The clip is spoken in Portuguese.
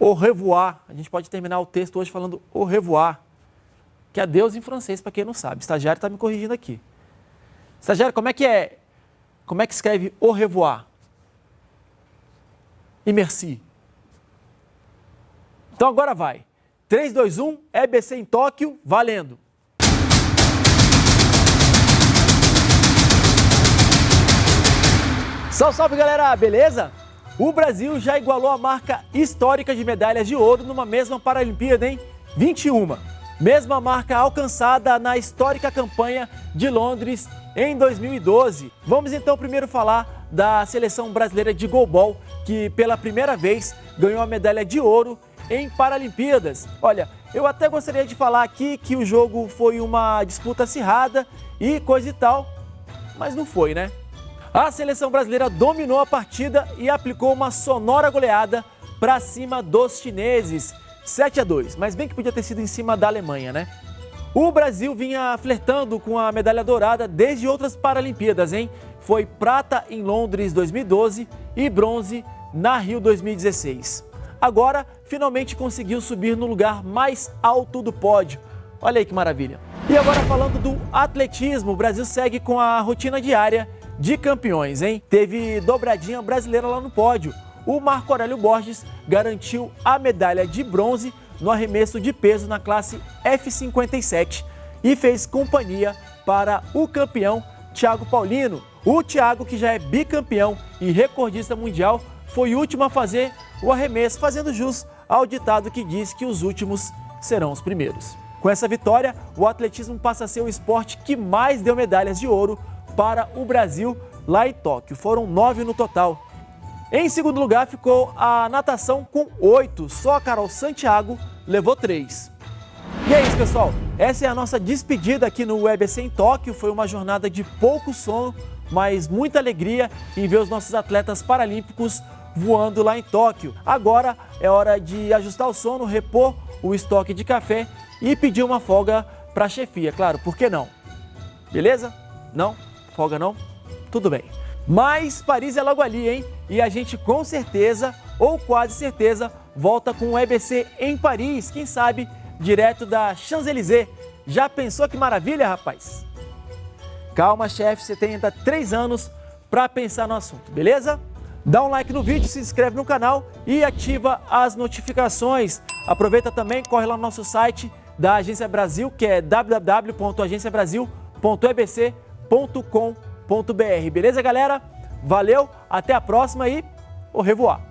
au revoir. A gente pode terminar o texto hoje falando au revoir, que é adeus em francês, para quem não sabe. O estagiário está me corrigindo aqui. Estagiário, como é que é? Como é que escreve au revoir? E merci. Então agora vai. 3, 2, 1, EBC em Tóquio, valendo! Salve, salve galera, beleza? O Brasil já igualou a marca histórica de medalhas de ouro numa mesma Paralimpíada, hein? 21. Mesma marca alcançada na histórica campanha de Londres em 2012. Vamos então primeiro falar da seleção brasileira de goalball, que pela primeira vez ganhou a medalha de ouro em Paralimpíadas. Olha, eu até gostaria de falar aqui que o jogo foi uma disputa acirrada e coisa e tal, mas não foi, né? A seleção brasileira dominou a partida e aplicou uma sonora goleada para cima dos chineses, 7 a 2, mas bem que podia ter sido em cima da Alemanha, né? O Brasil vinha flertando com a medalha dourada desde outras Paralimpíadas, hein? Foi prata em Londres 2012 e bronze na Rio 2016. Agora, finalmente conseguiu subir no lugar mais alto do pódio. Olha aí que maravilha. E agora falando do atletismo, o Brasil segue com a rotina diária de campeões, hein? Teve dobradinha brasileira lá no pódio. O Marco Aurélio Borges garantiu a medalha de bronze no arremesso de peso na classe F57 e fez companhia para o campeão Thiago Paulino. O Thiago, que já é bicampeão e recordista mundial, foi o último a fazer o arremesso, fazendo jus ao ditado que diz que os últimos serão os primeiros. Com essa vitória, o atletismo passa a ser o esporte que mais deu medalhas de ouro para o Brasil lá em Tóquio. Foram nove no total. Em segundo lugar ficou a natação com oito, só a Carol Santiago levou três. E é isso, pessoal. Essa é a nossa despedida aqui no UEBC em Tóquio. Foi uma jornada de pouco sono, mas muita alegria em ver os nossos atletas paralímpicos voando lá em Tóquio. Agora é hora de ajustar o sono, repor o estoque de café e pedir uma folga para a chefia, claro, por que não? Beleza? Não? Folga não? Tudo bem. Mas Paris é logo ali, hein? E a gente com certeza, ou quase certeza, volta com o EBC em Paris, quem sabe direto da Champs-Élysées. Já pensou que maravilha, rapaz? Calma, chefe, você tem ainda três anos para pensar no assunto, beleza? Dá um like no vídeo, se inscreve no canal e ativa as notificações. Aproveita também, corre lá no nosso site da Agência Brasil, que é www.agenciabrasil.ebc.com Beleza, galera? Valeu, até a próxima e au revoir!